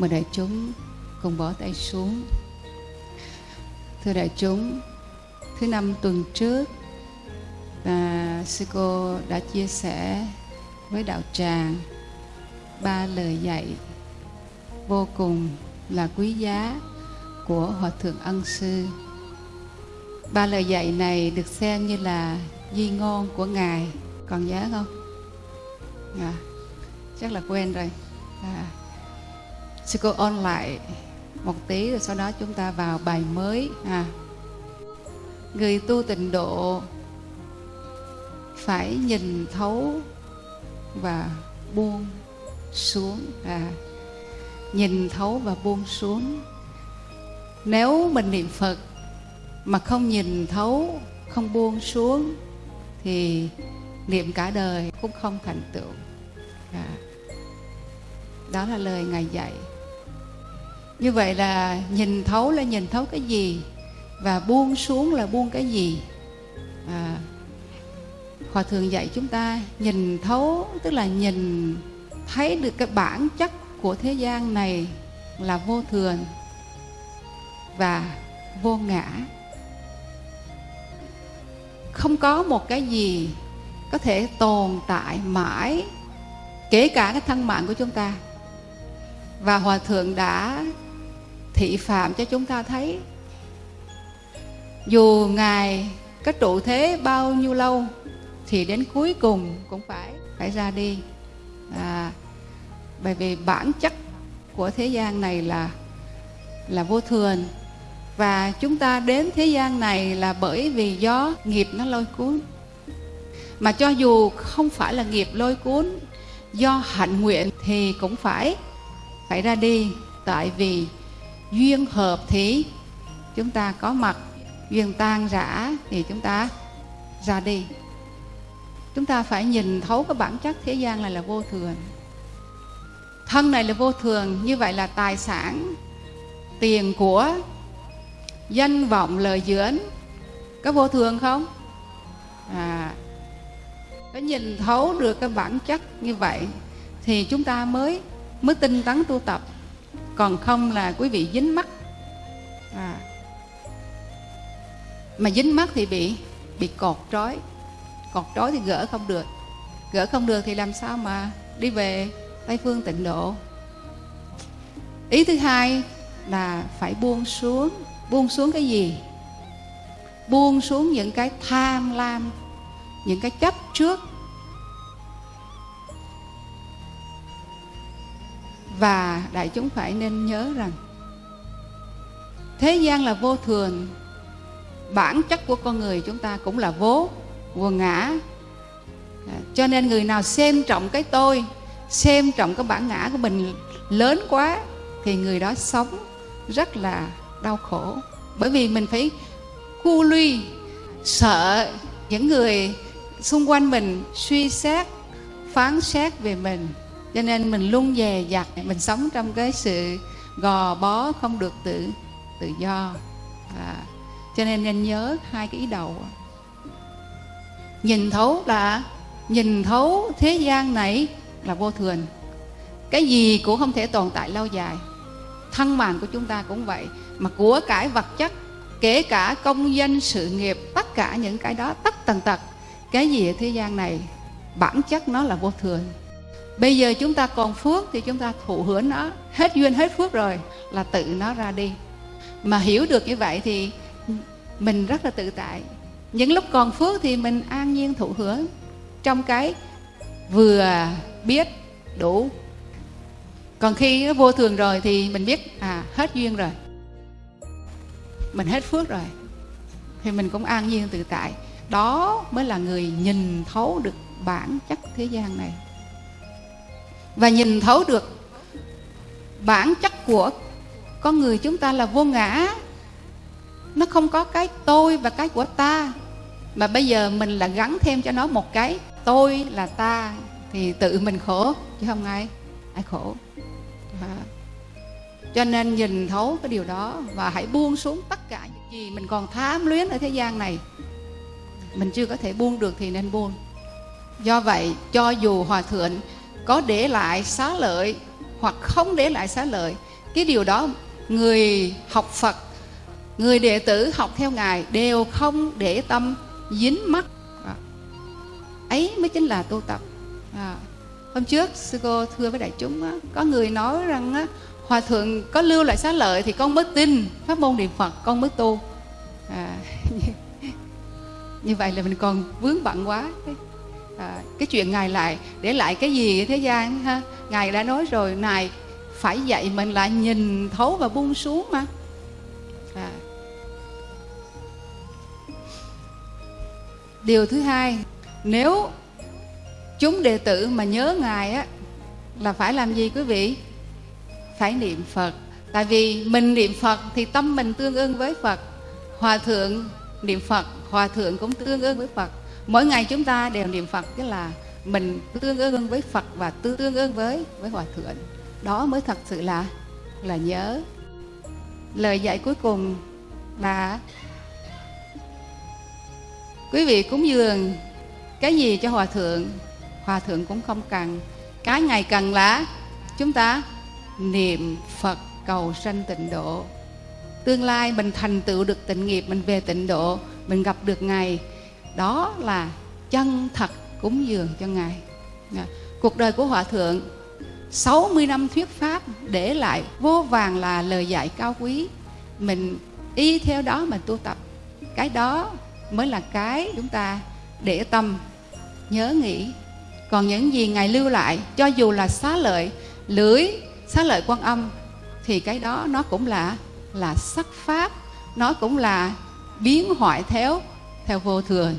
mà đại chúng cùng bỏ tay xuống. Thưa đại chúng thứ năm tuần trước và sư cô đã chia sẻ với đạo tràng ba lời dạy vô cùng là quý giá của hòa thượng ân sư. Ba lời dạy này được xem như là di ngôn của ngài. Còn nhớ không? À, chắc là quên rồi. À, sư cô ôn lại một tí rồi sau đó chúng ta vào bài mới à người tu tịnh độ phải nhìn thấu và buông xuống à nhìn thấu và buông xuống. Nếu mình niệm phật mà không nhìn thấu, không buông xuống thì niệm cả đời cũng không thành tựu. À. đó là lời ngài dạy như vậy là nhìn thấu là nhìn thấu cái gì và buông xuống là buông cái gì? À, hòa thượng dạy chúng ta nhìn thấu tức là nhìn thấy được cái bản chất của thế gian này là vô thường và vô ngã. Không có một cái gì có thể tồn tại mãi kể cả cái thân mạng của chúng ta. Và hòa thượng đã thị phạm cho chúng ta thấy. Dù ngài có trụ thế bao nhiêu lâu thì đến cuối cùng cũng phải phải ra đi. À, bởi vì bản chất của thế gian này là là vô thường. Và chúng ta đến thế gian này là bởi vì do nghiệp nó lôi cuốn. Mà cho dù không phải là nghiệp lôi cuốn do hạnh nguyện thì cũng phải phải ra đi. Tại vì duyên hợp thì chúng ta có mặt, duyên tan rã thì chúng ta ra đi. Chúng ta phải nhìn thấu cái bản chất thế gian này là vô thường. Thân này là vô thường, như vậy là tài sản, tiền của, danh vọng, lời dưỡng có vô thường không? À có nhìn thấu được cái bản chất như vậy thì chúng ta mới mới tinh tấn tu tập còn không là quý vị dính mắt. À. mà dính mắt thì bị bị cột trói. Cột trói thì gỡ không được. Gỡ không được thì làm sao mà đi về tây phương tịnh độ? Ý thứ hai là phải buông xuống. Buông xuống cái gì? Buông xuống những cái tham lam, những cái chấp trước. Và đại chúng phải nên nhớ rằng, thế gian là vô thường. Bản chất của con người chúng ta cũng là vô vô ngã. À, cho nên người nào xem trọng cái tôi, xem trọng cái bản ngã của mình lớn quá, thì người đó sống rất là đau khổ. Bởi vì mình phải cu luy sợ những người xung quanh mình suy xét, phán xét về mình cho nên mình luôn dè dặt mình sống trong cái sự gò bó không được tự tự do. À, cho nên nên nhớ hai cái ý đầu. Nhìn thấu là nhìn thấu thế gian này là vô thường. Cái gì cũng không thể tồn tại lâu dài. Thân mạng của chúng ta cũng vậy mà của cải vật chất kể cả công danh sự nghiệp tất cả những cái đó tất tần tật cái gì ở thế gian này bản chất nó là vô thường bây giờ chúng ta còn phước thì chúng ta thụ hưởng nó. Hết duyên, hết phước rồi là tự nó ra đi. Mà hiểu được như vậy thì mình rất là tự tại. Những lúc còn phước thì mình an nhiên thụ hưởng trong cái vừa biết đủ. Còn khi nó vô thường rồi thì mình biết à hết duyên rồi. Mình hết phước rồi thì mình cũng an nhiên tự tại. Đó mới là người nhìn thấu được bản chất thế gian này và nhìn thấu được bản chất của con người chúng ta là vô ngã. Nó không có cái tôi và cái của ta, mà bây giờ mình là gắn thêm cho nó một cái tôi là ta, thì tự mình khổ, chứ không ai ai khổ. À. cho nên nhìn thấu cái điều đó và hãy buông xuống tất cả những gì mình còn tham luyến ở thế gian này. Mình chưa có thể buông được thì nên buông. Do vậy, cho dù hòa thượng có để lại xá lợi hoặc không để lại xá lợi cái điều đó người học phật người đệ tử học theo ngài đều không để tâm dính mắc à. ấy mới chính là tu tập à. hôm trước sư cô thưa với đại chúng á, có người nói rằng á, hòa thượng có lưu lại xá lợi thì con mới tin pháp môn niệm phật con mới tu à, như vậy là mình còn vướng bận quá à, cái chuyện ngài lại để lại cái gì thế gian ha? Ngài đã nói rồi này phải dạy mình là nhìn thấu và buông xuống mà. À. điều thứ hai nếu chúng đệ tử mà nhớ ngài á là phải làm gì quý vị? Phải niệm phật. Tại vì mình niệm phật thì tâm mình tương ưng với phật. Hòa thượng niệm phật hòa thượng cũng tương ưng với phật mỗi ngày chúng ta đều niệm phật, tức là mình tương ương với phật và tương ương với với hòa thượng. Đó mới thật sự là là nhớ. Lời dạy cuối cùng là, quý vị cúng dường cái gì cho hòa thượng? Hòa thượng cũng không cần. Cái ngày cần là chúng ta niệm phật cầu sanh tịnh độ. Tương lai mình thành tựu được tịnh nghiệp, mình về tịnh độ, mình gặp được ngài đó là chân thật cúng dường cho ngài. Dạ. Cuộc đời của hòa thượng 60 năm thuyết pháp để lại vô vàng là lời dạy cao quý. Mình y theo đó mà tu tập. Cái đó mới là cái chúng ta để tâm, nhớ nghĩ. Còn những gì ngài lưu lại, cho dù là xá lợi lưới xá lợi quan âm, thì cái đó nó cũng là là sắc pháp. Nó cũng là biến hoại theo theo vô thường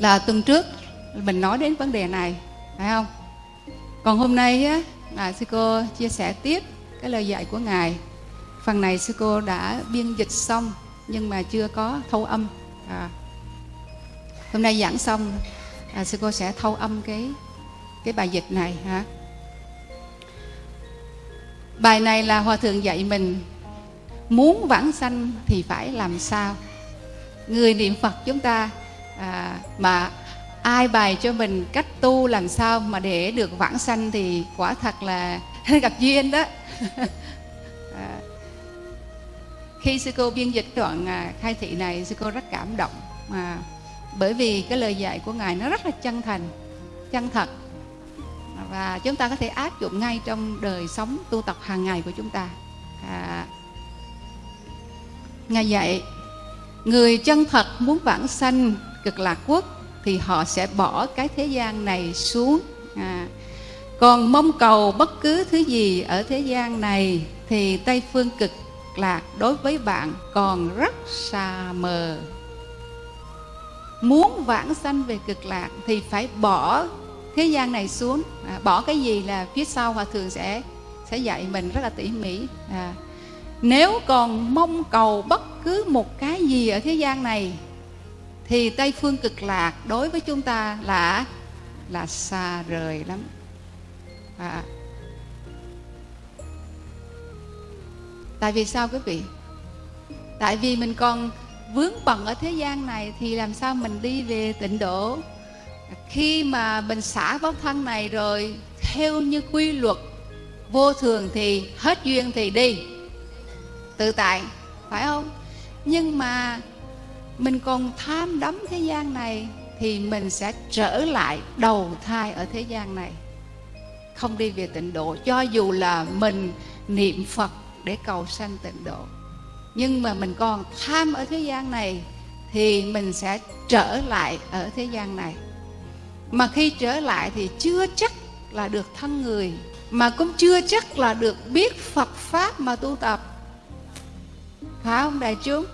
là tuần trước mình nói đến vấn đề này phải không? Còn hôm nay á, là sư cô chia sẻ tiếp cái lời dạy của ngài. Phần này sư cô đã biên dịch xong nhưng mà chưa có thâu âm. À, hôm nay giảng xong à, sư cô sẽ thâu âm cái cái bài dịch này hả bài này là hòa thượng dạy mình muốn vãng sanh thì phải làm sao? Người niệm phật chúng ta à, mà ai bày cho mình cách tu làm sao mà để được vãng sanh thì quả thật là gặp duyên đó. À, khi sư cô biên dịch đoạn à, khai thị này sư cô rất cảm động mà bởi vì cái lời dạy của ngài nó rất là chân thành chân thật. Và chúng ta có thể áp dụng ngay trong đời sống tu tập hàng ngày của chúng ta. À, ngài dạy người chân thật muốn vãng sanh cực lạc quốc thì họ sẽ bỏ cái thế gian này xuống. À, còn mong cầu bất cứ thứ gì ở thế gian này thì tây phương cực lạc đối với bạn còn rất xa mờ. Muốn vãng sanh về cực lạc thì phải bỏ thế gian này xuống. À, bỏ cái gì là phía sau hòa thượng sẽ sẽ dạy mình rất là tỉ mỉ. À, nếu còn mong cầu bất cứ một cái gì ở thế gian này thì tây phương cực lạc đối với chúng ta là là xa rời lắm. À. tại vì sao quý vị? Tại vì mình còn vướng bận ở thế gian này thì làm sao mình đi về tịnh độ? Khi mà mình xả vóc thân này rồi, theo như quy luật vô thường thì hết duyên thì đi. Tự tại, phải không? Nhưng mà mình còn tham đắm thế gian này thì mình sẽ trở lại đầu thai ở thế gian này. Không đi về tịnh độ, cho dù là mình niệm phật để cầu sanh tịnh độ. Nhưng mà mình còn tham ở thế gian này thì mình sẽ trở lại ở thế gian này. Mà khi trở lại thì chưa chắc là được thân người, mà cũng chưa chắc là được biết Phật pháp mà tu tập. Phải không đại chúng?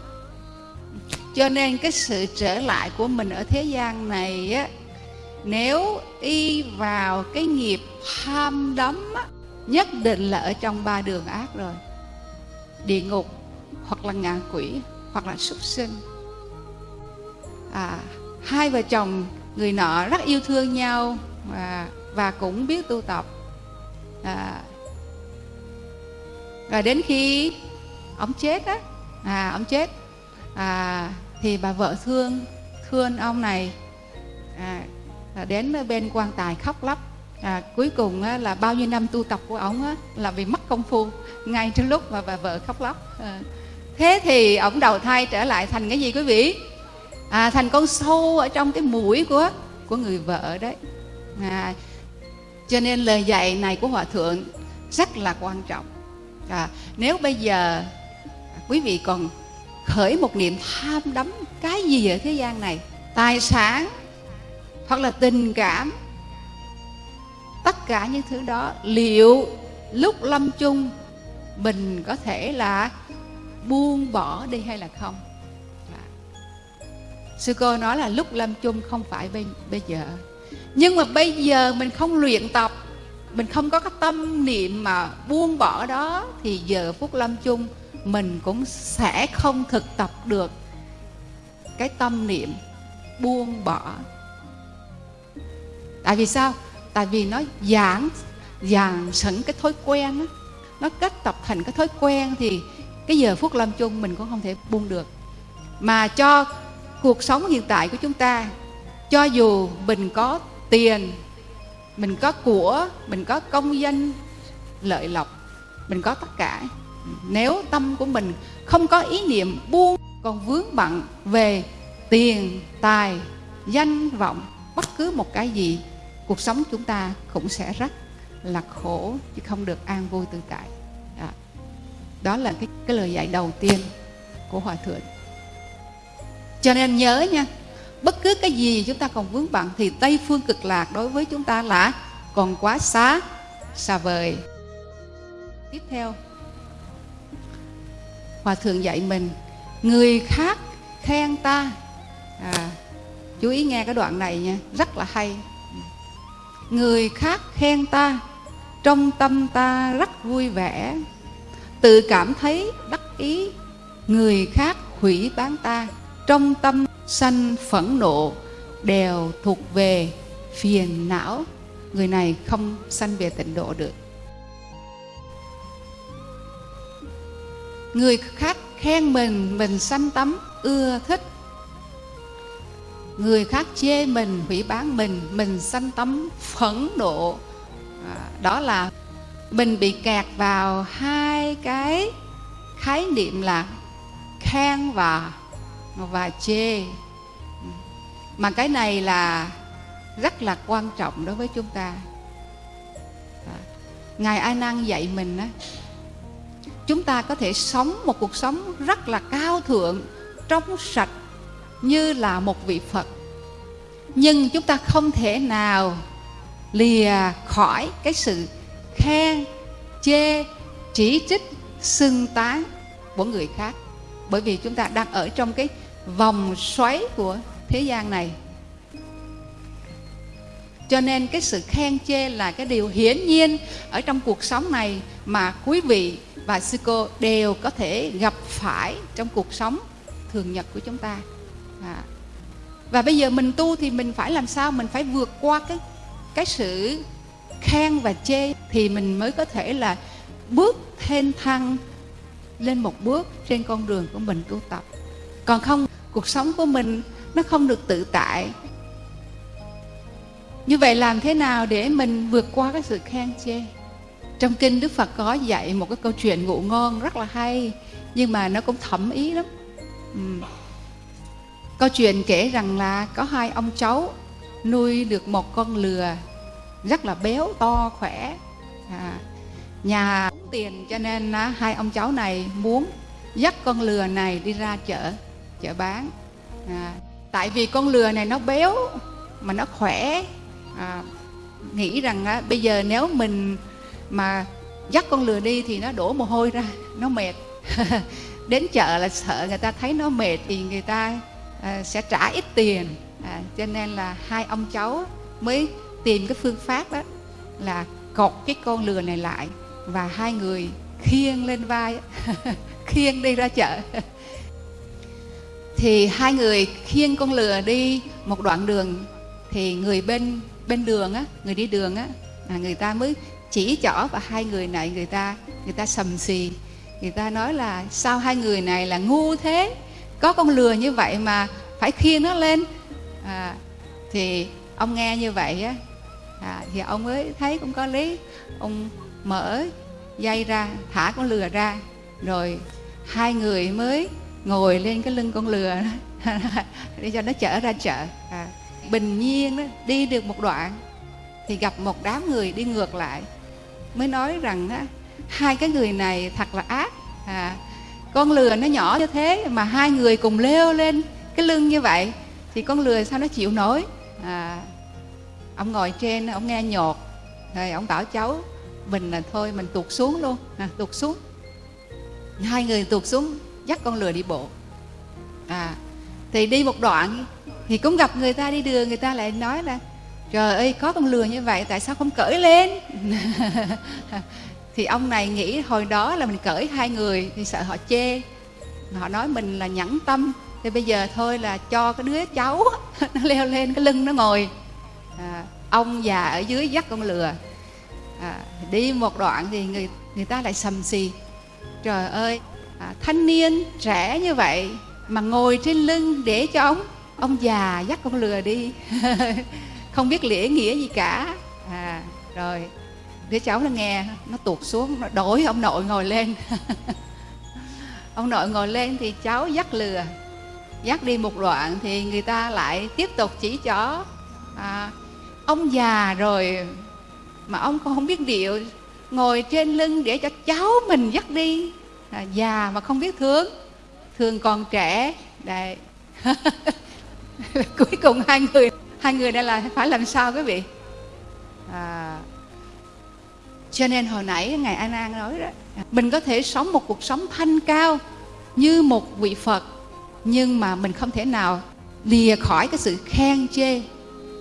Cho nên cái sự trở lại của mình ở thế gian này á nếu y vào cái nghiệp ham đắm á, nhất định là ở trong ba đường ác rồi. Địa ngục hoặc là ngạ quỷ hoặc là súc sinh. À, hai vợ chồng người nọ rất yêu thương nhau và và cũng biết tu tập. À, và đến khi ông chết á à ông chết à, thì bà vợ thương thương ông này. À, đến bên quan tài khóc lóc. À, cuối cùng á, là bao nhiêu năm tu tập của ông á, là bị mất công phu. Ngay trong lúc mà bà vợ khóc lóc. À, thế thì ông đầu thai trở lại thành cái gì quý vị? À, thành con sâu ở trong cái mũi của của người vợ đấy. À, cho nên lời dạy này của hòa thượng rất là quan trọng. À, nếu bây giờ quý vị còn khởi một niệm tham đắm cái gì ở thế gian này? Tài sản hoặc là tình cảm. Tất cả những thứ đó liệu lúc lâm chung mình có thể là buông bỏ đi hay là không? À. sư cô nói là lúc lâm chung không phải bây, bây giờ. Nhưng mà bây giờ mình không luyện tập mình không có cái tâm niệm mà buông bỏ đó thì giờ phút lâm chung mình cũng sẽ không thực tập được cái tâm niệm buông bỏ. Tại vì sao? Tại vì nó giảng dàn sẵn cái thói quen đó. nó kết tập thành cái thói quen thì cái giờ phút lâm chung mình cũng không thể buông được. Mà cho cuộc sống hiện tại của chúng ta, cho dù mình có tiền, mình có của, mình có công danh, lợi lộc, mình có tất cả nếu tâm của mình không có ý niệm buông còn vướng bận về tiền tài danh vọng bất cứ một cái gì cuộc sống chúng ta cũng sẽ rất là khổ chứ không được an vui tự tại. Đó, đó là cái, cái lời dạy đầu tiên của hòa thượng. Cho nên nhớ nha bất cứ cái gì chúng ta còn vướng bận thì tây phương cực lạc đối với chúng ta là còn quá xa xa vời. Tiếp theo hòa thượng dạy mình người khác khen ta. À, chú ý nghe cái đoạn này nha rất là hay. Người khác khen ta trong tâm ta rất vui vẻ. Tự cảm thấy đắc ý người khác hủy bán ta. Trong tâm sanh phẫn nộ đều thuộc về phiền não. Người này không sanh về tịnh độ được. Người khác khen mình mình sanh tấm ưa thích. Người khác chê mình hủy bán mình mình sanh tấm phẫn nộ. À, đó là mình bị kẹt vào hai cái khái niệm là khen và và chê. Mà cái này là rất là quan trọng đối với chúng ta. À, ngài a nan dạy mình á chúng ta có thể sống một cuộc sống rất là cao thượng trong sạch như là một vị phật. Nhưng chúng ta không thể nào lìa khỏi cái sự khen chê, chỉ trích, xưng tán của người khác. Bởi vì chúng ta đang ở trong cái vòng xoáy của thế gian này. Cho nên cái sự khen chê là cái điều hiển nhiên ở trong cuộc sống này mà quý vị và sư cô đều có thể gặp phải trong cuộc sống thường nhật của chúng ta. À. và bây giờ mình tu thì mình phải làm sao? Mình phải vượt qua cái cái sự khen và chê thì mình mới có thể là bước thêm thăng lên một bước trên con đường của mình tu tập. Còn không, cuộc sống của mình nó không được tự tại. Như vậy làm thế nào để mình vượt qua cái sự khen chê? Trong kinh đức phật có dạy một cái câu chuyện ngụ ngon rất là hay nhưng mà nó cũng thẩm ý lắm. Ừ. câu chuyện kể rằng là có hai ông cháu nuôi được một con lừa rất là béo to khỏe. À, nhà tiền cho nên à, hai ông cháu này muốn dắt con lừa này đi ra chợ chợ bán. À, tại vì con lừa này nó béo mà nó khỏe. À, nghĩ rằng à, bây giờ nếu mình mà dắt con lừa đi thì nó đổ mồ hôi ra nó mệt. Đến chợ là sợ người ta thấy nó mệt thì người ta à, sẽ trả ít tiền. À, cho nên là hai ông cháu mới tìm cái phương pháp đó là cột cái con lừa này lại và hai người khiêng lên vai khiêng đi ra chợ. Thì hai người khiêng con lừa đi một đoạn đường thì người bên bên đường á người đi đường á là người ta mới chỉ chỏ và hai người này người ta người ta sầm xì. Người ta nói là sao hai người này là ngu thế? Có con lừa như vậy mà phải khiêng nó lên. À, thì ông nghe như vậy á à, thì ông mới thấy cũng có lý. Ông mở dây ra thả con lừa ra rồi hai người mới ngồi lên cái lưng con lừa để cho nó chở ra chợ. À, bình nhiên đó, đi được một đoạn thì gặp một đám người đi ngược lại mới nói rằng á, hai cái người này thật là ác. À, con lừa nó nhỏ như thế mà hai người cùng leo lên cái lưng như vậy thì con lừa sao nó chịu nổi? À, ông ngồi trên ông nghe nhột. Rồi ông bảo cháu mình là thôi mình tuột xuống luôn. À, tuột xuống. Hai người tuột xuống dắt con lừa đi bộ. À thì đi một đoạn thì cũng gặp người ta đi đường người ta lại nói là trời ơi có con lừa như vậy tại sao không cởi lên? Thì ông này nghĩ hồi đó là mình cởi hai người thì sợ họ chê. Họ nói mình là nhẫn tâm. Thì bây giờ thôi là cho cái đứa cháu nó leo lên cái lưng nó ngồi. À, ông già ở dưới dắt con lừa. À, đi một đoạn thì người người ta lại sầm xì. Trời ơi à, thanh niên trẻ như vậy mà ngồi trên lưng để cho ông ông già dắt con lừa đi không biết lễ nghĩa gì cả. À rồi. Đứa cháu nó nghe nó tuột xuống nó đổi ông nội ngồi lên. Ông nội ngồi lên thì cháu dắt lừa. Dắt đi một đoạn thì người ta lại tiếp tục chỉ cho. À, ông già rồi mà ông còn không biết điệu ngồi trên lưng để cho cháu mình dắt đi. À, già mà không biết thương thương còn trẻ. Đây. Cuối cùng hai người hai người đây là phải làm sao quý vị à, cho nên hồi nãy ngài an an nói đó mình có thể sống một cuộc sống thanh cao như một vị phật nhưng mà mình không thể nào lìa khỏi cái sự khen chê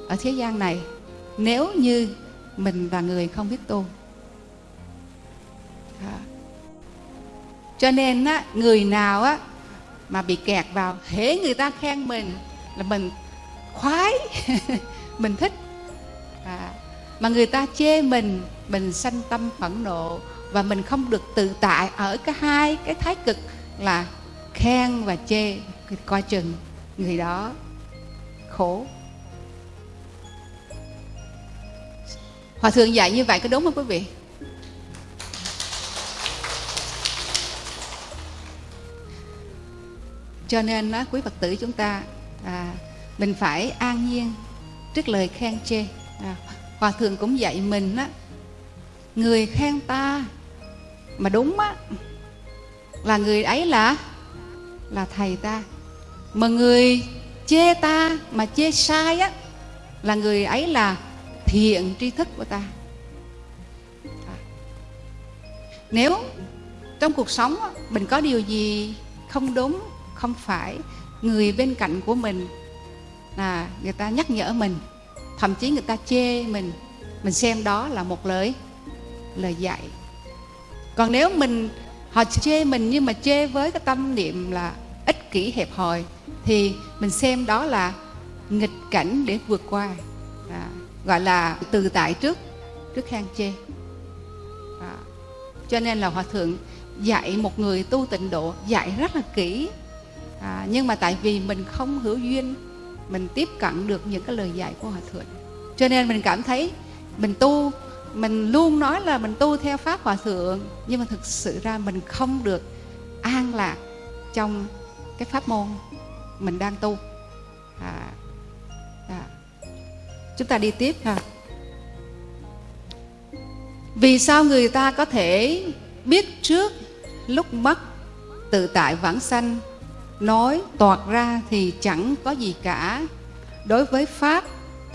ở thế gian này nếu như mình và người không biết tu à. cho nên á, người nào á mà bị kẹt vào hễ người ta khen mình là mình khoái. Mình thích. À, mà người ta chê mình mình sanh tâm phẫn nộ và mình không được tự tại ở cái hai cái thái cực là khen và chê coi chừng người đó khổ. Hòa thượng dạy như vậy có đúng không quý vị? Cho nên đó, quý phật tử chúng ta à, mình phải an nhiên trước lời khen chê à, hòa thượng cũng dạy mình á người khen ta mà đúng á là người ấy là là thầy ta mà người chê ta mà chê sai á là người ấy là thiện tri thức của ta à. nếu trong cuộc sống á, mình có điều gì không đúng không phải người bên cạnh của mình là người ta nhắc nhở mình thậm chí người ta chê mình mình xem đó là một lời lời dạy. Còn nếu mình họ chê mình nhưng mà chê với cái tâm niệm là ích kỷ hẹp hòi thì mình xem đó là nghịch cảnh để vượt qua. À, gọi là từ tại trước trước khang chê. À, cho nên là hòa thượng dạy một người tu tịnh độ dạy rất là kỹ. À, nhưng mà tại vì mình không hữu duyên mình tiếp cận được những cái lời dạy của hòa thượng. Cho nên mình cảm thấy mình tu mình luôn nói là mình tu theo pháp hòa thượng nhưng mà thực sự ra mình không được an lạc trong cái pháp môn mình đang tu. À, à. chúng ta đi tiếp ha. Vì sao người ta có thể biết trước lúc mất tự tại vãng sanh? Nói toạt ra thì chẳng có gì cả. Đối với pháp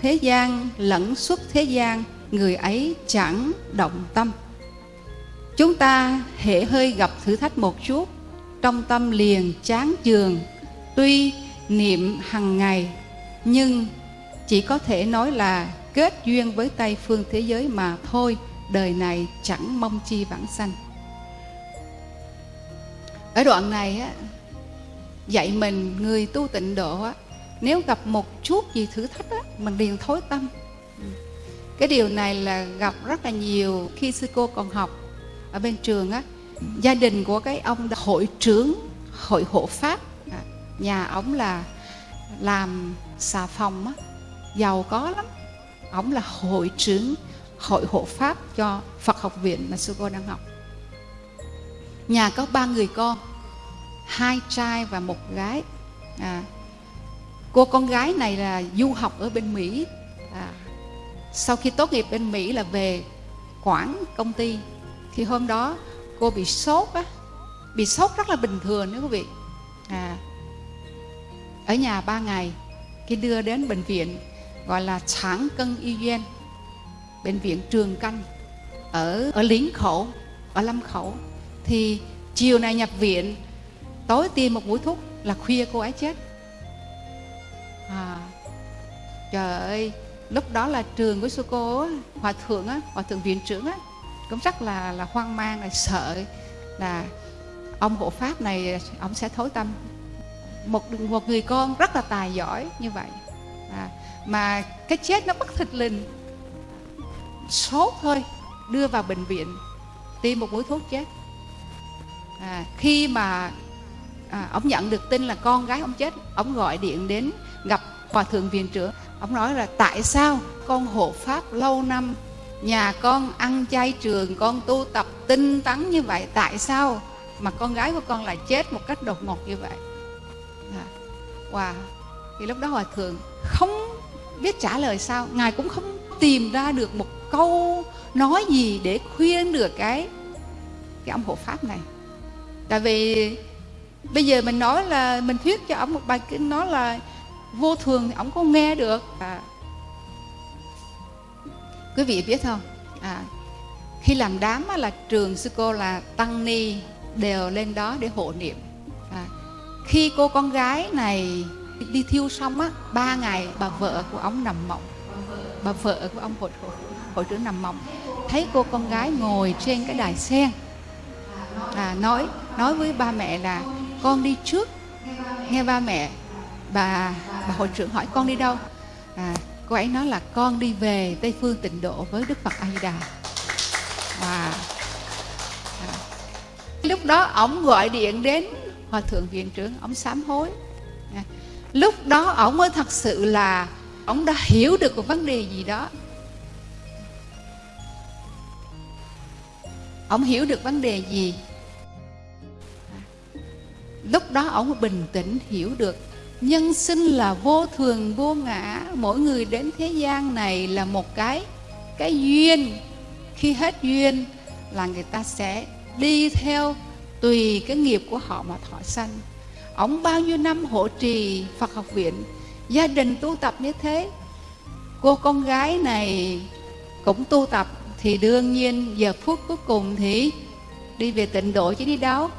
thế gian lẫn xuất thế gian người ấy chẳng động tâm. Chúng ta hệ hơi gặp thử thách một chút trong tâm liền chán chường. Tuy niệm hằng ngày nhưng chỉ có thể nói là kết duyên với Tây phương thế giới mà thôi đời này chẳng mong chi vãng sanh. Ở đoạn này á, dạy mình người tu tịnh độ á, nếu gặp một chút gì thử thách á, mình liền thối tâm. Cái điều này là gặp rất là nhiều khi sư cô còn học ở bên trường á gia đình của cái ông hội trưởng hội hộ pháp. Nhà ổng là làm xà phòng á giàu có lắm. Ổng là hội trưởng hội hộ pháp cho Phật học viện mà sư cô đang học. Nhà có ba người con hai trai và một gái. À, cô con gái này là du học ở bên Mỹ. À, sau khi tốt nghiệp bên Mỹ là về quản công ty. Thì hôm đó cô bị sốt á bị sốt rất là bình thường nếu quý vị. À, ở nhà ba ngày khi đưa đến bệnh viện gọi là sản cân y duyên, bệnh viện trường canh ở ở lính khẩu ở lâm khẩu. Thì chiều này nhập viện tối tiêm một mũi thuốc là khuya cô ấy chết. À, trời ơi lúc đó là trường của sư cô hòa thượng á hòa thượng viện trưởng á cũng rất là là hoang mang là sợ là ông hộ pháp này ông sẽ thối tâm. Một một người con rất là tài giỏi như vậy. À, mà cái chết nó bất thịt lình. Sốt thôi đưa vào bệnh viện tiêm một mũi thuốc chết. À, khi mà à, ông nhận được tin là con gái ông chết. Ông gọi điện đến gặp hòa thượng viện trưởng. Ông nói là tại sao con hộ pháp lâu năm nhà con ăn chay trường con tu tập tinh tấn như vậy tại sao mà con gái của con lại chết một cách đột ngột như vậy? À, wow thì lúc đó hòa thượng không biết trả lời sao ngài cũng không tìm ra được một câu nói gì để khuyên được cái cái ông hộ pháp này. Tại vì bây giờ mình nói là mình thuyết cho ông một bài kinh nói là vô thường thì ông có nghe được. À, quý vị biết không? À, khi làm đám là trường sư cô là tăng ni đều lên đó để hộ niệm. À, khi cô con gái này đi thiêu xong á ba ngày bà vợ của ông nằm mộng. Bà vợ của ông hội, hội, hội trưởng nằm mộng. Thấy cô con gái ngồi trên cái đài sen. À, nói nói với ba mẹ là con đi trước. Nghe ba mẹ bà bà hội trưởng hỏi con đi đâu. À, cô ấy nói là con đi về tây phương tịnh độ với đức phật a di đà và à, lúc đó ổng gọi điện đến hòa thượng viện trưởng ổng sám hối. À, lúc đó ổng mới thật sự là ổng đã hiểu được một vấn đề gì đó. Ổng hiểu được vấn đề gì? Lúc đó ông bình tĩnh hiểu được nhân sinh là vô thường vô ngã. Mỗi người đến thế gian này là một cái cái duyên. Khi hết duyên là người ta sẽ đi theo tùy cái nghiệp của họ mà thọ sanh. Ông bao nhiêu năm hộ trì phật học viện gia đình tu tập như thế cô con gái này cũng tu tập thì đương nhiên giờ phút cuối cùng thì đi về tịnh độ chứ đi đâu?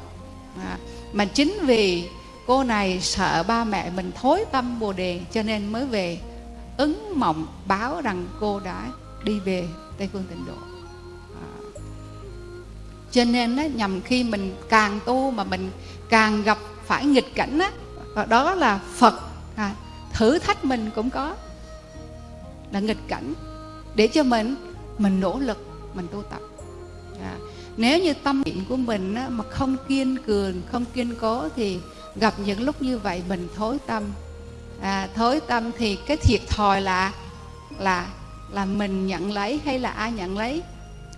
À, mà chính vì cô này sợ ba mẹ mình thối tâm bồ đề cho nên mới về ứng mộng báo rằng cô đã đi về tây phương tịnh độ. À. cho nên đó, nhằm khi mình càng tu mà mình càng gặp phải nghịch cảnh á và đó là phật. À, thử thách mình cũng có là nghịch cảnh để cho mình mình nỗ lực mình tu tập. À, nếu như tâm niệm của mình á, mà không kiên cường không kiên cố thì gặp những lúc như vậy mình thối tâm. À, thối tâm thì cái thiệt thòi là là là mình nhận lấy hay là ai nhận lấy?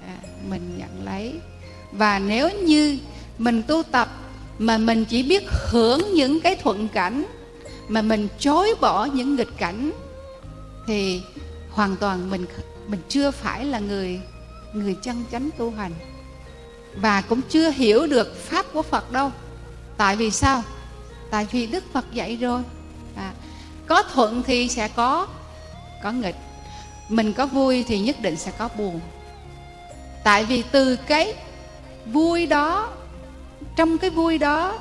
À, mình nhận lấy. Và nếu như mình tu tập mà mình chỉ biết hưởng những cái thuận cảnh mà mình chối bỏ những nghịch cảnh thì hoàn toàn mình mình chưa phải là người người chân chánh tu hành và cũng chưa hiểu được pháp của Phật đâu. Tại vì sao? Tại vì Đức Phật dạy rồi. À, có thuận thì sẽ có có nghịch. Mình có vui thì nhất định sẽ có buồn. Tại vì từ cái vui đó trong cái vui đó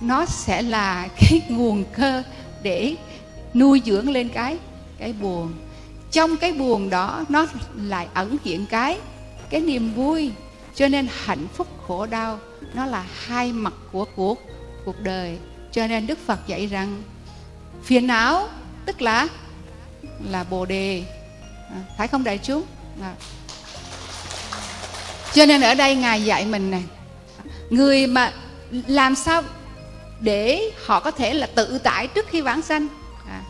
nó sẽ là cái nguồn cơ để nuôi dưỡng lên cái cái buồn. Trong cái buồn đó nó lại ẩn hiện cái cái niềm vui cho nên hạnh phúc khổ đau nó là hai mặt của cuộc cuộc đời. Cho nên đức phật dạy rằng phiền não tức là là bồ đề. À, phải không đại chúng? À. cho nên ở đây ngài dạy mình này người mà làm sao để họ có thể là tự tại trước khi vãng sanh? À,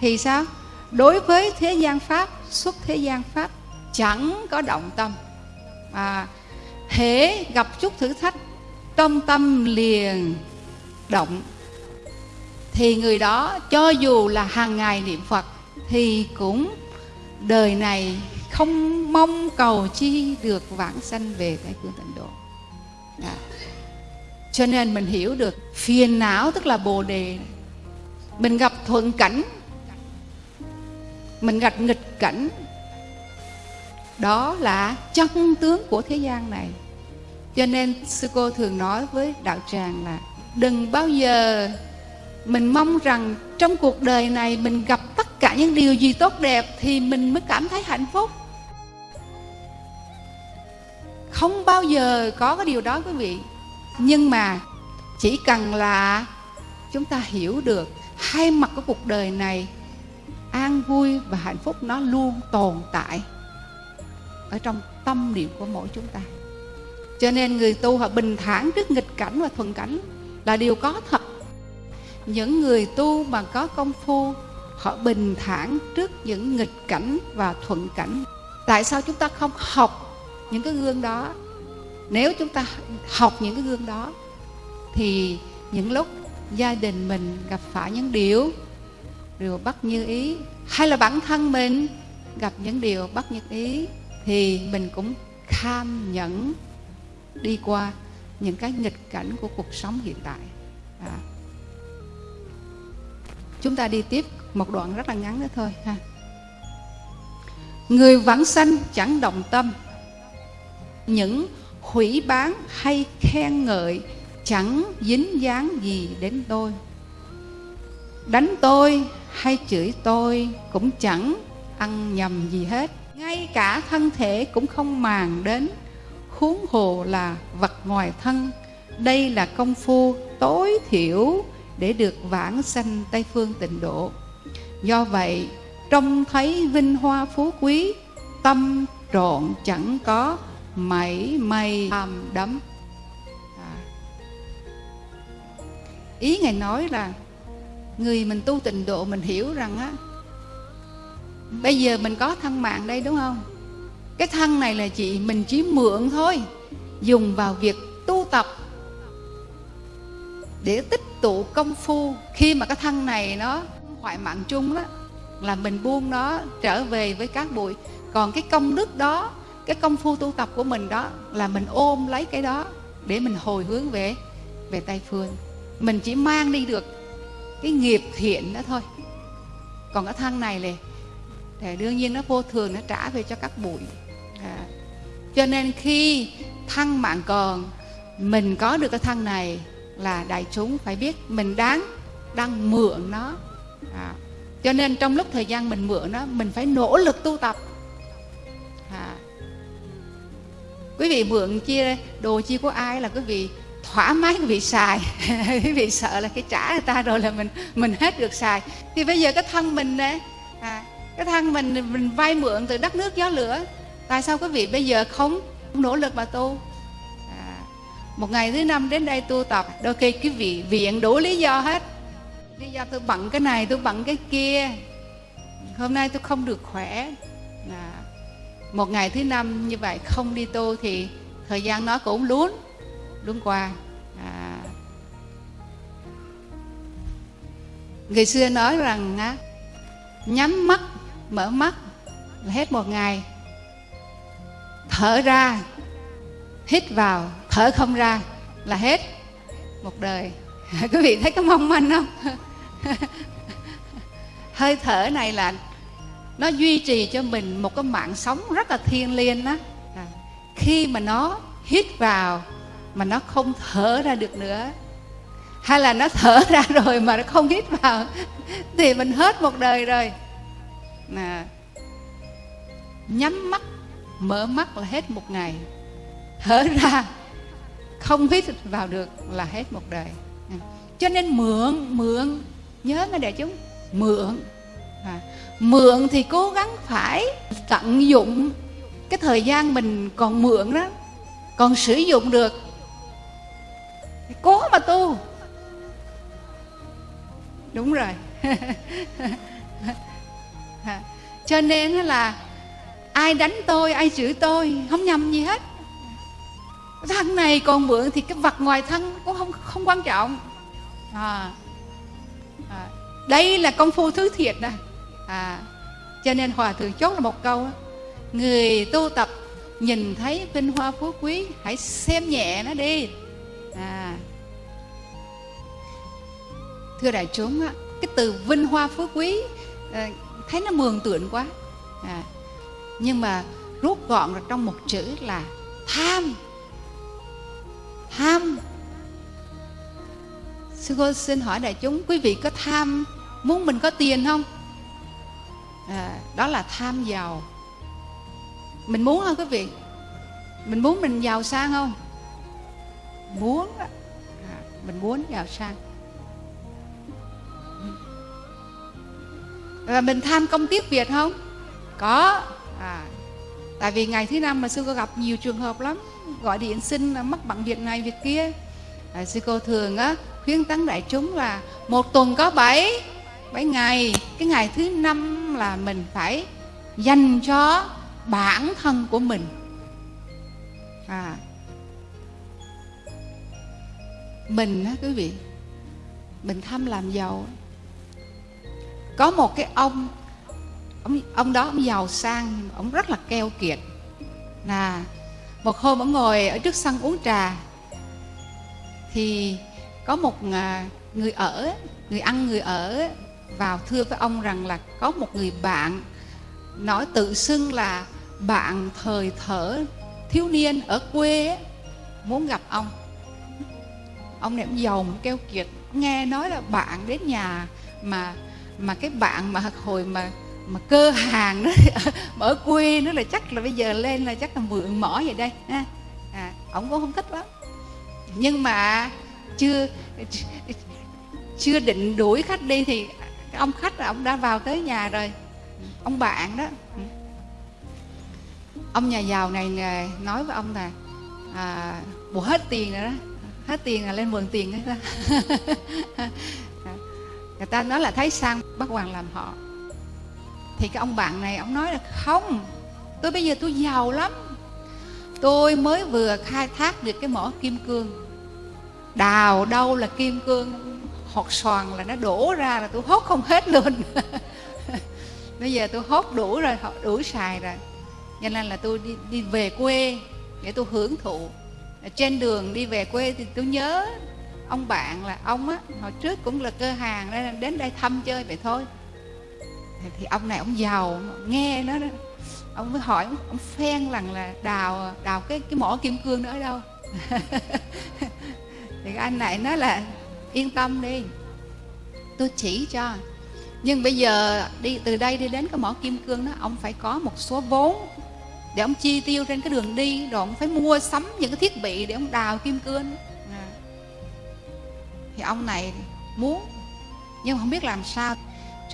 thì sao? Đối với thế gian pháp xuất thế gian pháp chẳng có động tâm. À, hễ gặp chút thử thách, trong tâm liền động. Thì người đó cho dù là hàng ngày niệm phật, thì cũng đời này không mong cầu chi được vãng sanh về tây phương tịnh độ. À. cho nên mình hiểu được phiền não tức là bồ đề. Mình gặp thuận cảnh, mình gặp nghịch cảnh đó là chân tướng của thế gian này. Cho nên sư cô thường nói với đạo tràng là đừng bao giờ mình mong rằng trong cuộc đời này mình gặp tất cả những điều gì tốt đẹp thì mình mới cảm thấy hạnh phúc. Không bao giờ có cái điều đó quý vị. Nhưng mà chỉ cần là chúng ta hiểu được hai mặt của cuộc đời này, an vui và hạnh phúc nó luôn tồn tại ở trong tâm niệm của mỗi chúng ta. Cho nên người tu họ bình thản trước nghịch cảnh và thuận cảnh là điều có thật. Những người tu mà có công phu, họ bình thản trước những nghịch cảnh và thuận cảnh. Tại sao chúng ta không học những cái gương đó? Nếu chúng ta học những cái gương đó, thì những lúc gia đình mình gặp phải những điều điều bất như ý, hay là bản thân mình gặp những điều bất như ý thì mình cũng kham nhẫn đi qua những cái nghịch cảnh của cuộc sống hiện tại. À. chúng ta đi tiếp một đoạn rất là ngắn nữa thôi, ha. Người vãng sanh chẳng động tâm. Những hủy bán hay khen ngợi chẳng dính dáng gì đến tôi. Đánh tôi hay chửi tôi cũng chẳng ăn nhầm gì hết ngay cả thân thể cũng không màng đến. Huống hồ là vật ngoài thân. Đây là công phu tối thiểu để được vãng sanh tây phương tịnh độ. Do vậy, trông thấy vinh hoa phú quý, tâm trộn chẳng có, mảy may tham đắm. À. ý ngài nói là, người mình tu tịnh độ mình hiểu rằng á bây giờ mình có thân mạng đây đúng không? Cái thân này là chị mình chỉ mượn thôi, dùng vào việc tu tập. Để tích tụ công phu, khi mà cái thân này nó hoại mạng chung đó, là mình buông nó trở về với các bụi. Còn cái công đức đó, cái công phu tu tập của mình đó, là mình ôm lấy cái đó để mình hồi hướng về về tây phương. Mình chỉ mang đi được cái nghiệp thiện đó thôi. Còn cái thân này này thì đương nhiên nó vô thường, nó trả về cho các bụi à. cho nên khi thân mạng còn, mình có được cái thân này là đại chúng phải biết mình đáng, đang mượn nó à. cho nên trong lúc thời gian mình mượn nó, mình phải nỗ lực tu tập à. quý vị mượn chia đồ chia của ai là quý vị thoải mái quý vị xài quý vị sợ là cái trả người ta rồi là mình mình hết được xài thì bây giờ cái thân mình đấy cái thân mình mình vay mượn từ đất nước gió lửa. Tại sao quý vị bây giờ không nỗ lực mà tu? À, một ngày thứ năm đến đây tu tập đôi khi quý vị viện đủ lý do hết. Lý do tôi bận cái này tôi bận cái kia. Hôm nay tôi không được khỏe. À, một ngày thứ năm như vậy không đi tu thì thời gian nó cũng lún lún qua. À, người xưa nói rằng á, nhắm mắt mở mắt là hết một ngày, thở ra, hít vào, thở không ra là hết một đời. Quý vị thấy có mong manh không? Hơi thở này là nó duy trì cho mình một cái mạng sống rất là thiêng liêng đó à, khi mà nó hít vào mà nó không thở ra được nữa, hay là nó thở ra rồi mà nó không hít vào, thì mình hết một đời rồi nè. Nhắm mắt mở mắt là hết một ngày. Thở ra không hít vào được là hết một đời. Cho nên mượn mượn nhớ nghe đại chúng mượn. À, mượn thì cố gắng phải tận dụng cái thời gian mình còn mượn đó còn sử dụng được. Thì cố mà tu. Đúng rồi. cho nên là ai đánh tôi ai chửi tôi không nhầm gì hết. Thân này còn mượn thì cái vật ngoài thân cũng không không quan trọng. À, à, đây là công phu thứ thiệt này à, cho nên hòa thượng chốt là một câu người tu tập nhìn thấy vinh hoa phú quý hãy xem nhẹ nó đi. À, thưa đại chúng á, cái từ vinh hoa phú quý à, thấy nó mường tượng quá. À, nhưng mà rút gọn ra trong một chữ là tham. Tham. Sư cô xin hỏi đại chúng quý vị có tham muốn mình có tiền không? À, đó là tham giàu. Mình muốn không quý vị? Mình muốn mình giàu sang không? Muốn à, mình muốn giàu sang. Là mình tham công tiếc việc không? Có. À, tại vì ngày thứ năm mà sư cô gặp nhiều trường hợp lắm. Gọi điện xin mắc bằng việc này việc kia. À, sư cô thường á khuyến tấn đại chúng là một tuần có bảy bảy ngày. Cái ngày thứ năm là mình phải dành cho bản thân của mình. À mình á quý vị mình tham làm giàu có một cái ông ông ông đó ông giàu sang ông rất là keo kiệt. Là một hôm ông ngồi ở trước sân uống trà, thì có một à, người ở, người ăn, người ở vào thưa với ông rằng là có một người bạn nói tự xưng là bạn thời thở thiếu niên ở quê muốn gặp ông. Ông này ông giàu keo kiệt, nghe nói là bạn đến nhà mà mà cái bạn mà hồi mà mà cơ hàng đó ở quê nó là chắc là bây giờ lên là chắc là mượn mỏ vậy đây ha. À, ông cũng không thích lắm. Nhưng mà chưa chưa định đuổi khách đi thì ông khách là ông đã vào tới nhà rồi. Ông bạn đó. Ông nhà giàu này nói với ông là à, bộ hết tiền rồi đó. Hết tiền là lên mượn tiền đó. người ta nói là thấy sang bác hoàng làm họ. Thì cái ông bạn này ông nói là không tôi bây giờ tôi giàu lắm. Tôi mới vừa khai thác được cái mỏ kim cương. Đào đâu là kim cương hột xoàn là nó đổ ra là tôi hốt không hết luôn. Bây giờ tôi hốt đủ rồi đủ xài rồi. Cho nên là tôi đi, đi về quê để tôi hưởng thụ. Trên đường đi về quê thì tôi nhớ ông bạn là ông á, hồi trước cũng là cơ hàng nên đến đây thăm chơi vậy thôi. Thì ông này ông giàu nghe nó đó. Ông mới hỏi, ông phen rằng là đào đào cái cái mỏ kim cương đó ở đâu? Thì anh này nói là, yên tâm đi, tôi chỉ cho. Nhưng bây giờ đi, từ đây đi đến cái mỏ kim cương đó, ông phải có một số vốn để ông chi tiêu trên cái đường đi, rồi ông phải mua sắm những cái thiết bị để ông đào kim cương thì ông này muốn nhưng không biết làm sao.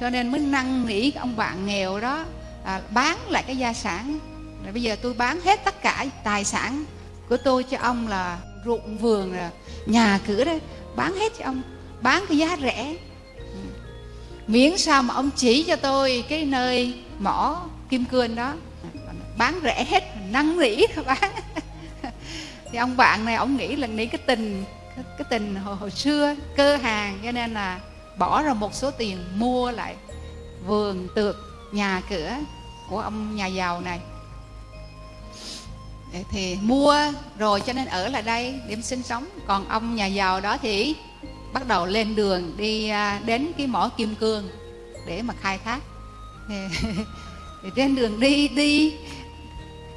Cho nên mới năn nỉ ông bạn nghèo đó à, bán lại cái gia sản. Rồi bây giờ tôi bán hết tất cả tài sản của tôi cho ông là ruộng vườn là nhà cửa đấy bán hết cho ông bán cái giá rẻ. Miễn sao mà ông chỉ cho tôi cái nơi mỏ kim cương đó. Bán rẻ hết năn nỉ bán thì ông bạn này ông nghĩ là nghĩ cái tình cái tình hồi, hồi xưa cơ hàng cho nên là bỏ ra một số tiền mua lại vườn tược nhà cửa của ông nhà giàu này. Thì mua rồi cho nên ở lại đây để sinh sống. Còn ông nhà giàu đó thì bắt đầu lên đường đi à, đến cái mỏ kim cương để mà khai thác. Thì, thì trên đường đi đi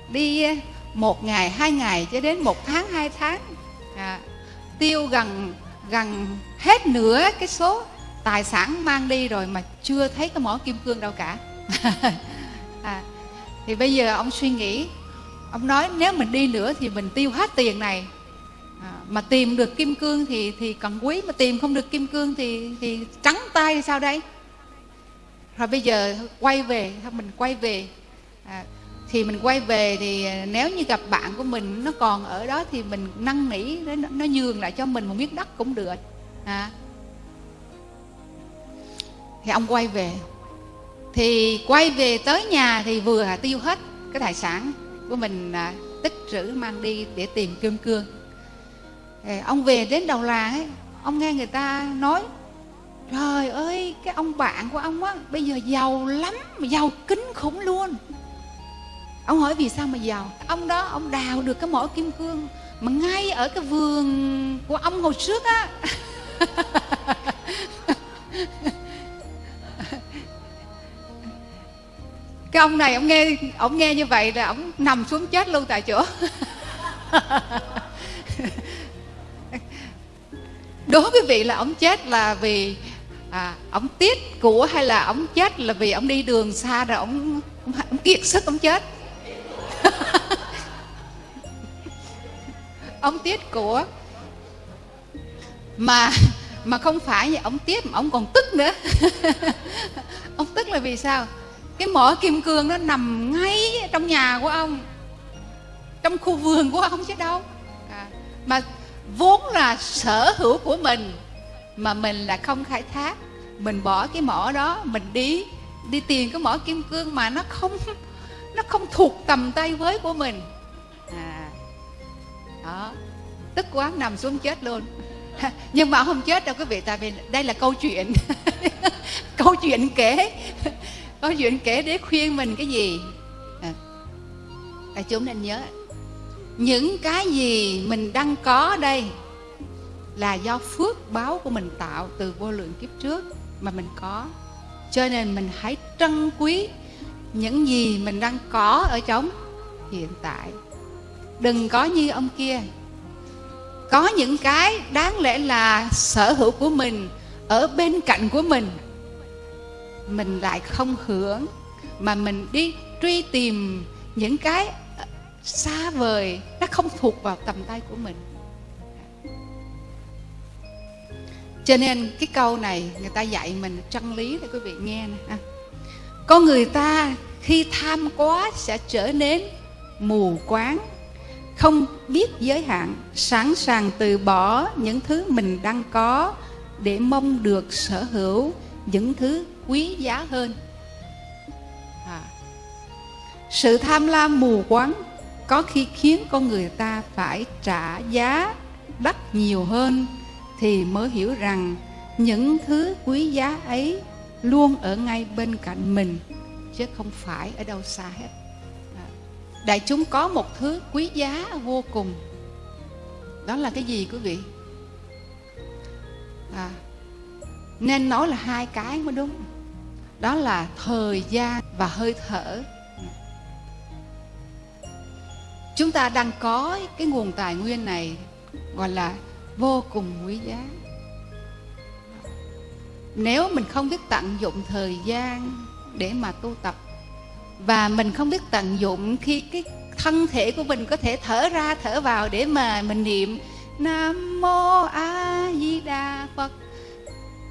đi à, một ngày hai ngày cho đến một tháng hai tháng. À, tiêu gần gần hết nửa cái số tài sản mang đi rồi mà chưa thấy cái mỏ kim cương đâu cả. À, thì bây giờ ông suy nghĩ ông nói nếu mình đi nữa thì mình tiêu hết tiền này. À, mà tìm được kim cương thì thì cần quý mà tìm không được kim cương thì thì trắng tay thì sao đây? Rồi bây giờ quay về mình quay về. À, thì mình quay về thì à, nếu như gặp bạn của mình nó còn ở đó thì mình năn nỉ nó, nó nhường lại cho mình một miếng đất cũng được. À. thì ông quay về. Thì quay về tới nhà thì vừa tiêu hết cái tài sản của mình à, tích trữ mang đi để tìm kim cương thì ông về đến đầu làng ấy ông nghe người ta nói trời ơi cái ông bạn của ông á bây giờ giàu lắm giàu kính khủng luôn ông hỏi vì sao mà giàu? Ông đó ông đào được cái mỏ kim cương mà ngay ở cái vườn của ông hồi trước á. Cái ông này ông nghe ông nghe như vậy là ông nằm xuống chết luôn tại chỗ. Đố quý vị là ông chết là vì à, ông tiếc của hay là ông chết là vì ông đi đường xa rồi ông ông, ông kiệt sức ông chết? ông tiết của mà mà không phải vậy ông tiết mà ông còn tức nữa. Ông tức là vì sao? Cái mỏ kim cương nó nằm ngay trong nhà của ông trong khu vườn của ông chứ đâu. À, mà vốn là sở hữu của mình mà mình là không khai thác. Mình bỏ cái mỏ đó mình đi đi tìm cái mỏ kim cương mà nó không nó không thuộc tầm tay với của mình. À đó tức quá nằm xuống chết luôn. Nhưng mà không chết đâu quý vị tại vì đây là câu chuyện. Câu chuyện kể. Câu chuyện kể để khuyên mình cái gì? À, đại chúng nên nhớ những cái gì mình đang có đây là do phước báo của mình tạo từ vô lượng kiếp trước mà mình có. Cho nên mình hãy trân quý những gì mình đang có ở trong hiện tại. Đừng có như ông kia. Có những cái đáng lẽ là sở hữu của mình ở bên cạnh của mình. Mình lại không hưởng mà mình đi truy tìm những cái xa vời, nó không thuộc vào tầm tay của mình. Cho nên cái câu này người ta dạy mình chân lý để quý vị, nghe nè con người ta khi tham quá sẽ trở nên mù quáng, không biết giới hạn, sẵn sàng từ bỏ những thứ mình đang có để mong được sở hữu những thứ quý giá hơn à. sự tham lam mù quáng có khi khiến con người ta phải trả giá đắt nhiều hơn thì mới hiểu rằng những thứ quý giá ấy luôn ở ngay bên cạnh mình chứ không phải ở đâu xa hết. À, đại chúng có một thứ quý giá vô cùng. Đó là cái gì quý vị? À, nên nói là hai cái mới đúng. Đó là thời gian và hơi thở. Chúng ta đang có cái nguồn tài nguyên này gọi là vô cùng quý giá nếu mình không biết tận dụng thời gian để mà tu tập, và mình không biết tận dụng khi cái thân thể của mình có thể thở ra, thở vào để mà mình niệm nam mô a di đà phật,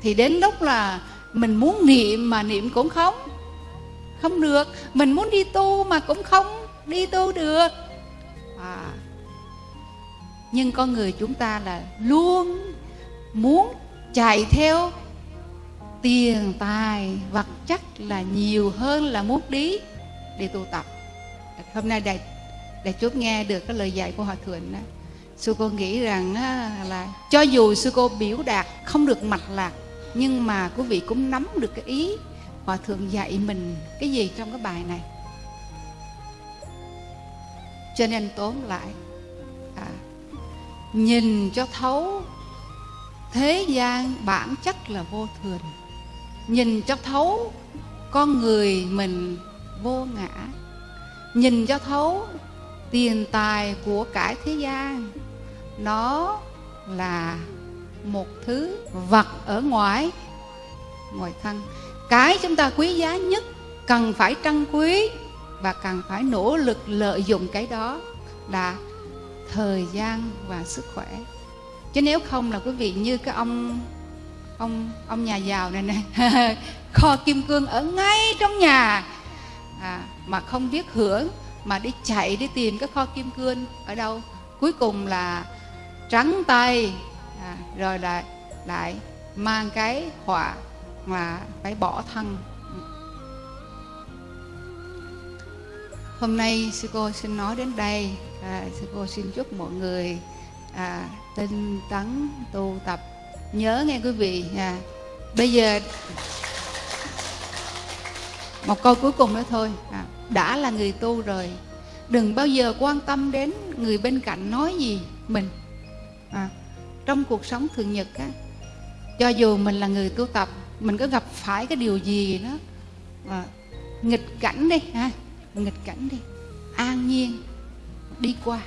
thì đến lúc là mình muốn niệm mà niệm cũng không không được mình muốn đi tu mà cũng không đi tu được à. nhưng con người chúng ta là luôn muốn chạy theo tiền tài vật chất là nhiều hơn là muốn đi để tu tập. Hôm nay đại đại chúng nghe được cái lời dạy của hòa thượng đó sư cô nghĩ rằng là cho dù sư cô biểu đạt không được mạch lạc nhưng mà quý vị cũng nắm được cái ý hòa thượng dạy mình cái gì trong cái bài này. Cho nên tóm lại à, nhìn cho thấu thế gian bản chất là vô thường nhìn cho thấu con người mình vô ngã. Nhìn cho thấu tiền tài của cải thế gian. Nó là một thứ vật ở ngoài. Ngoài thân cái chúng ta quý giá nhất cần phải trân quý và cần phải nỗ lực lợi dụng cái đó là thời gian và sức khỏe. Chứ nếu không là quý vị như cái ông ông ông nhà giàu này này kho kim cương ở ngay trong nhà. À, mà không biết hưởng mà đi chạy đi tìm cái kho kim cương ở đâu. Cuối cùng là trắng tay à, rồi lại lại mang cái họa mà phải bỏ thân hôm nay sư cô xin nói đến đây. À, sư cô xin chúc mọi người à, tinh tấn tu tập nhớ nghe quý vị à, bây giờ một câu cuối cùng nữa thôi à, đã là người tu rồi đừng bao giờ quan tâm đến người bên cạnh nói gì mình à, trong cuộc sống thường nhật á cho dù mình là người tu tập mình có gặp phải cái điều gì đó à, nghịch cảnh đi ha. Nghịch cảnh đi an nhiên đi qua.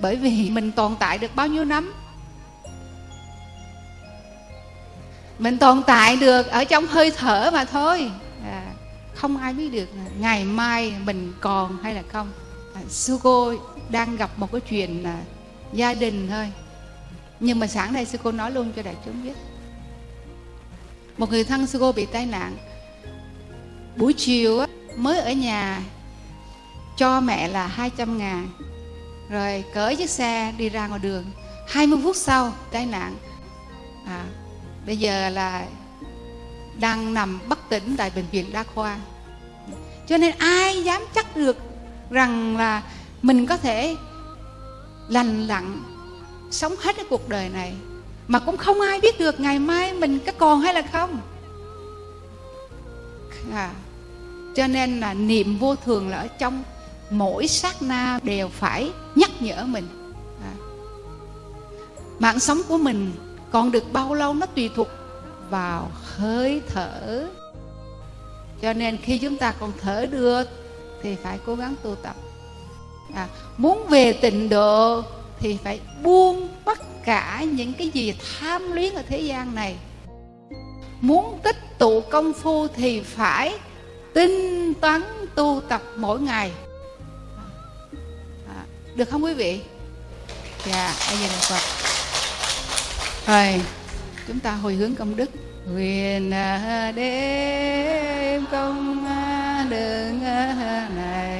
Bởi vì mình tồn tại được bao nhiêu năm mình tồn tại được ở trong hơi thở mà thôi. À, không ai biết được ngày mai mình còn hay là không. À, sư cô đang gặp một cái chuyện là gia đình thôi. Nhưng mà sáng nay sư cô nói luôn cho đại chúng biết. Một người thân sư cô bị tai nạn. Buổi chiều á, mới ở nhà cho mẹ là 200 ngàn. Rồi cởi chiếc xe đi ra ngoài đường. 20 phút sau tai nạn. À, bây giờ là đang nằm bất tỉnh tại bệnh viện đa khoa cho nên ai dám chắc được rằng là mình có thể lành lặn sống hết cái cuộc đời này mà cũng không ai biết được ngày mai mình có còn hay là không à, cho nên là niệm vô thường là ở trong mỗi sát na đều phải nhắc nhở mình à. mạng sống của mình còn được bao lâu nó tùy thuộc vào hơi thở. Cho nên khi chúng ta còn thở được thì phải cố gắng tu tập. À, muốn về tịnh độ thì phải buông tất cả những cái gì tham luyến ở thế gian này. Muốn tích tụ công phu thì phải tinh tấn tu tập mỗi ngày. À, được không quý vị? Dạ bây giờ là phật rồi chúng ta hồi hướng công đức. Quyền à, đêm công à, đường à, này.